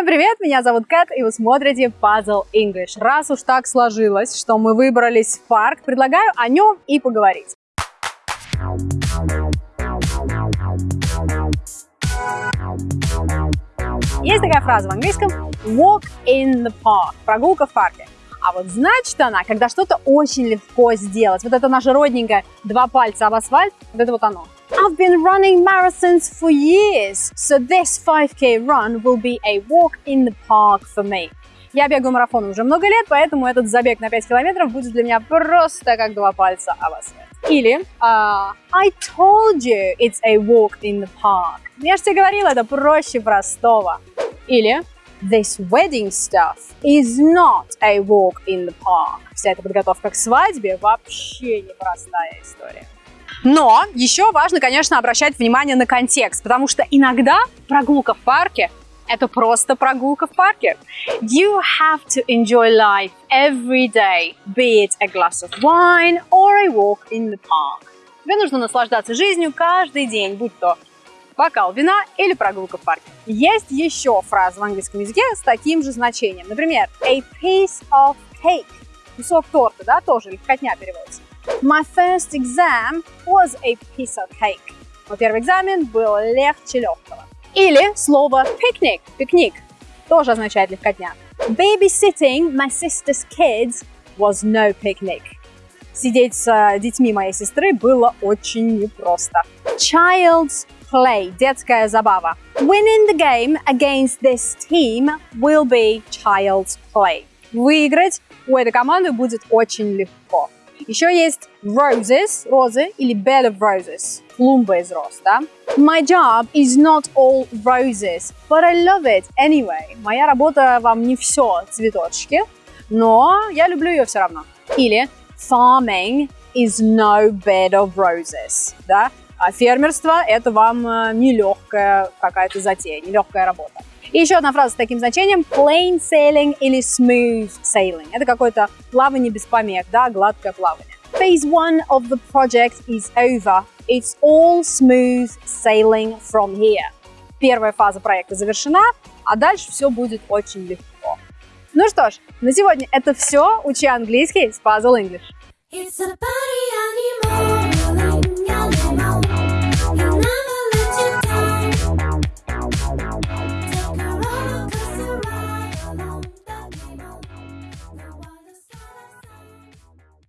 Всем привет, меня зовут Кэт, и вы смотрите Puzzle English. Раз уж так сложилось, что мы выбрались в парк, предлагаю о нем и поговорить. Есть такая фраза в английском walk in the park, прогулка в парке. А вот значит она, когда что-то очень легко сделать. Вот это наше родненькое два пальца об асфальт, вот это вот оно. I've been running marathons for years, so this 5k run will be a walk in the park for me. Я бегаю марафон уже много лет, поэтому этот забег на 5 километров будет для меня просто как два пальца об асфальт. Или uh, I told you it's a walk in the park. Я же тебе говорила, это проще простого. Или This wedding stuff is not a walk in the park. Вся эта подготовка к свадьбе вообще непростая история. Но еще важно, конечно, обращать внимание на контекст, потому что иногда прогулка в парке это просто прогулка в парке. You have to enjoy life every day, be it a glass of wine or a walk in the park. Тебе нужно наслаждаться жизнью каждый день, будь то бокал вина или прогулка в парке. Есть еще фраза в английском языке с таким же значением. Например, a piece of cake. Кусок торта, да, тоже легкотня переводится. My first exam was a piece of cake. Мой первый экзамен был легче легкого. Или слово picnic, пикник, тоже означает легкотня. Babysitting my sister's kids was no picnic. Сидеть с детьми моей сестры было очень непросто. Child's play, детская забава. Winning the game against this team will be child's play. Выиграть у этой команды будет очень легко. Еще есть roses, розы или bed of roses, клумба из роз, да? My job is not all roses, but I love it anyway. Моя работа вам не все цветочки, но я люблю ее все равно. Или farming is no bed of roses, да? А фермерство – это вам э, нелегкая какая-то затея, нелегкая работа. И еще одна фраза с таким значением – plain sailing или smooth sailing. Это какое-то плавание без помех, да, гладкое плавание. Phase one of the project is over. It's all smooth sailing from here. Первая фаза проекта завершена, а дальше все будет очень легко. Ну что ж, на сегодня это все. Учи английский с Puzzle English. It's a party